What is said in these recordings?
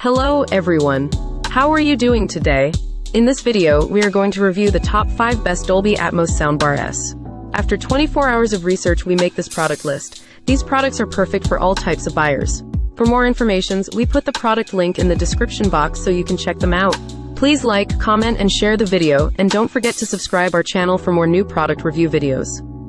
Hello everyone. How are you doing today? In this video, we are going to review the top 5 best Dolby Atmos Soundbar S. After 24 hours of research, we make this product list. These products are perfect for all types of buyers. For more information, we put the product link in the description box so you can check them out. Please like, comment, and share the video, and don't forget to subscribe our channel for more new product review videos.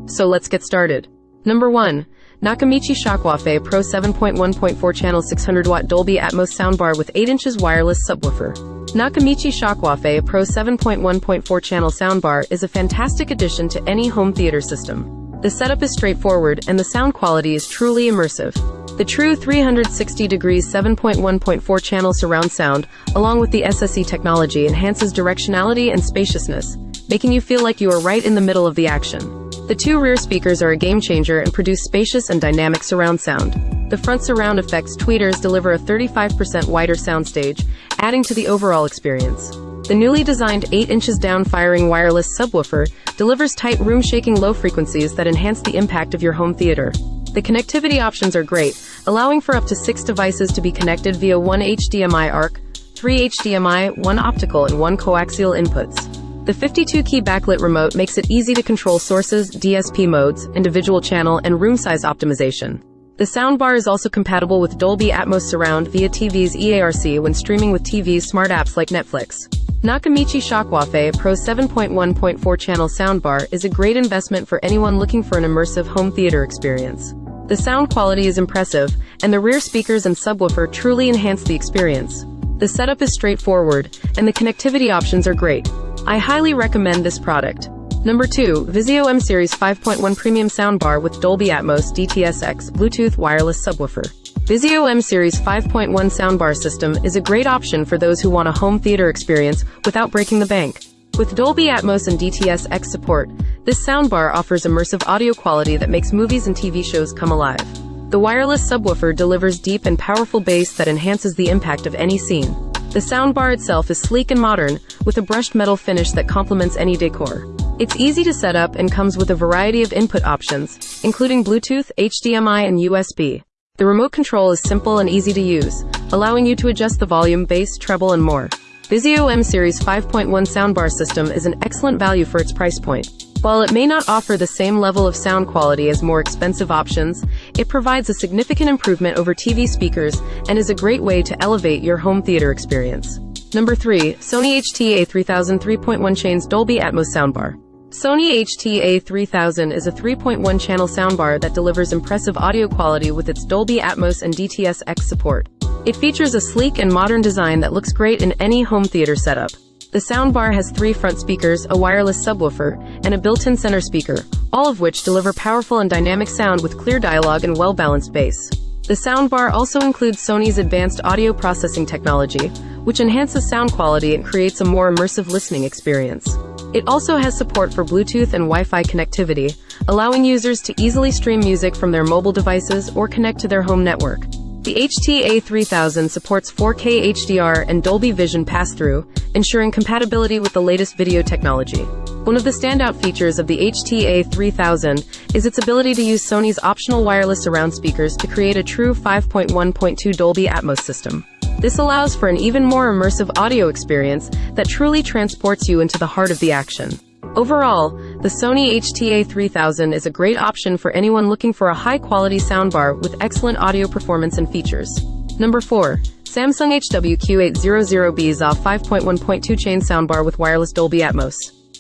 So let's get started. Number 1. Nakamichi Shockwave Pro 7.1.4 channel 600 watt Dolby Atmos soundbar with 8 inches wireless subwoofer. Nakamichi Shockwave Pro 7.1.4 channel soundbar is a fantastic addition to any home theater system. The setup is straightforward and the sound quality is truly immersive. The true 360 degrees 7.1.4 channel surround sound, along with the SSE technology enhances directionality and spaciousness, making you feel like you are right in the middle of the action. The two rear speakers are a game changer and produce spacious and dynamic surround sound. The front surround effects tweeters deliver a 35% wider soundstage, adding to the overall experience. The newly designed 8 inches down firing wireless subwoofer delivers tight room shaking low frequencies that enhance the impact of your home theater. The connectivity options are great, allowing for up to 6 devices to be connected via one HDMI ARC, 3 HDMI, 1 optical and 1 coaxial inputs. The 52-key backlit remote makes it easy to control sources, DSP modes, individual channel, and room size optimization. The soundbar is also compatible with Dolby Atmos Surround via TV's EARC when streaming with TV's smart apps like Netflix. Nakamichi Shockwave Pro 7.1.4 channel soundbar is a great investment for anyone looking for an immersive home theater experience. The sound quality is impressive, and the rear speakers and subwoofer truly enhance the experience. The setup is straightforward, and the connectivity options are great. I highly recommend this product. Number 2, Vizio M Series 5.1 Premium Soundbar with Dolby Atmos DTS:X Bluetooth wireless subwoofer. Vizio M Series 5.1 soundbar system is a great option for those who want a home theater experience without breaking the bank. With Dolby Atmos and DTS:X support, this soundbar offers immersive audio quality that makes movies and TV shows come alive. The wireless subwoofer delivers deep and powerful bass that enhances the impact of any scene. The soundbar itself is sleek and modern, with a brushed metal finish that complements any decor. It's easy to set up and comes with a variety of input options, including Bluetooth, HDMI, and USB. The remote control is simple and easy to use, allowing you to adjust the volume, bass, treble, and more. Vizio M Series 5.1 soundbar system is an excellent value for its price point. While it may not offer the same level of sound quality as more expensive options, it provides a significant improvement over TV speakers and is a great way to elevate your home theater experience. Number 3. Sony HT-A3000 3.1 Chains Dolby Atmos Soundbar. Sony HT-A3000 is a 3.1 channel soundbar that delivers impressive audio quality with its Dolby Atmos and DTS-X support. It features a sleek and modern design that looks great in any home theater setup. The soundbar has three front speakers, a wireless subwoofer, and a built-in center speaker, all of which deliver powerful and dynamic sound with clear dialogue and well-balanced bass. The soundbar also includes Sony's advanced audio processing technology, which enhances sound quality and creates a more immersive listening experience. It also has support for Bluetooth and Wi-Fi connectivity, allowing users to easily stream music from their mobile devices or connect to their home network. The HT-A3000 supports 4K HDR and Dolby Vision pass-through, ensuring compatibility with the latest video technology. One of the standout features of the HT-A3000 is its ability to use Sony's optional wireless surround speakers to create a true 5.1.2 Dolby Atmos system. This allows for an even more immersive audio experience that truly transports you into the heart of the action. Overall, the Sony HT-A3000 is a great option for anyone looking for a high-quality soundbar with excellent audio performance and features. Number 4. Samsung HWQ800B ZA 5.1.2 chain soundbar with wireless Dolby Atmos.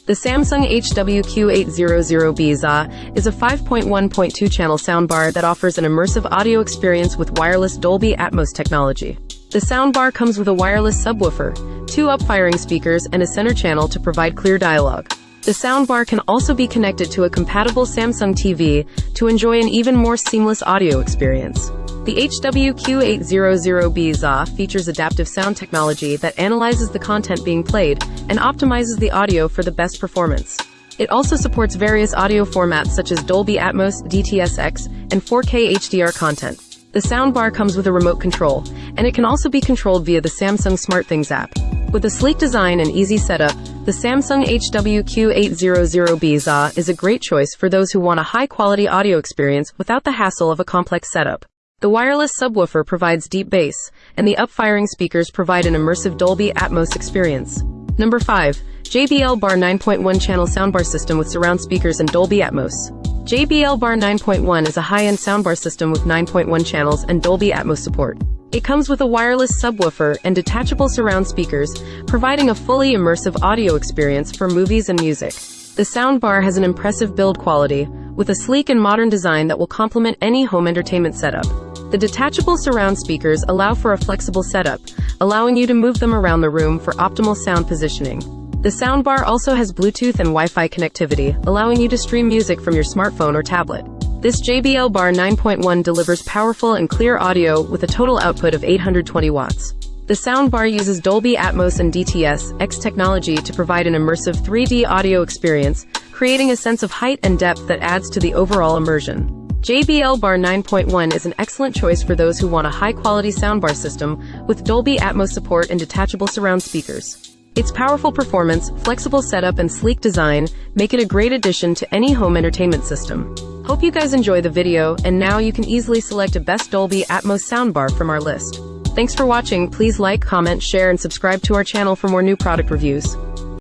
The Samsung HWQ800B ZA is a 5.1.2 channel soundbar that offers an immersive audio experience with wireless Dolby Atmos technology. The soundbar comes with a wireless subwoofer, two up-firing speakers, and a center channel to provide clear dialogue. The soundbar can also be connected to a compatible Samsung TV to enjoy an even more seamless audio experience. The HWQ800B ZA features adaptive sound technology that analyzes the content being played and optimizes the audio for the best performance. It also supports various audio formats such as Dolby Atmos, DTS:X, and 4K HDR content. The soundbar comes with a remote control, and it can also be controlled via the Samsung SmartThings app. With a sleek design and easy setup, the Samsung HWQ800B ZA is a great choice for those who want a high-quality audio experience without the hassle of a complex setup. The wireless subwoofer provides deep bass, and the up-firing speakers provide an immersive Dolby Atmos experience. Number 5. JBL Bar 9.1 channel soundbar system with surround speakers and Dolby Atmos. JBL Bar 9.1 is a high-end soundbar system with 9.1 channels and Dolby Atmos support. It comes with a wireless subwoofer and detachable surround speakers, providing a fully immersive audio experience for movies and music. The soundbar has an impressive build quality, with a sleek and modern design that will complement any home entertainment setup. The detachable surround speakers allow for a flexible setup, allowing you to move them around the room for optimal sound positioning. The soundbar also has Bluetooth and Wi-Fi connectivity, allowing you to stream music from your smartphone or tablet. This JBL Bar 9.1 delivers powerful and clear audio with a total output of 820 watts. The soundbar uses Dolby Atmos and DTS X technology to provide an immersive 3D audio experience, creating a sense of height and depth that adds to the overall immersion. JBL Bar 9.1 is an excellent choice for those who want a high-quality soundbar system with Dolby Atmos support and detachable surround speakers. Its powerful performance, flexible setup, and sleek design make it a great addition to any home entertainment system. Hope you guys enjoy the video, and now you can easily select a best Dolby Atmos soundbar from our list. Thanks for watching, please like, comment, share, and subscribe to our channel for more new product reviews.